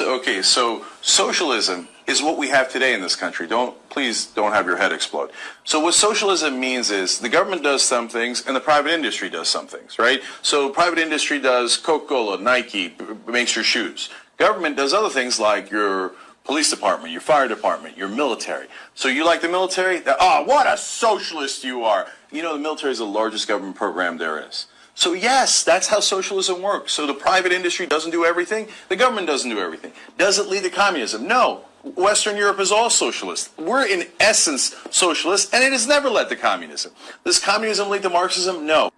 So, okay, so socialism is what we have today in this country. Don't please don't have your head explode. So what socialism means is the government does some things and the private industry does some things, right? So private industry does Coca-Cola, Nike, makes your shoes. Government does other things like your police department, your fire department, your military. So you like the military? Oh, what a socialist you are. You know the military is the largest government program there is. So yes, that's how socialism works. So the private industry doesn't do everything, the government doesn't do everything. Does it lead to communism? No. Western Europe is all socialist. We're in essence socialist, and it has never led to communism. Does communism lead to Marxism? No.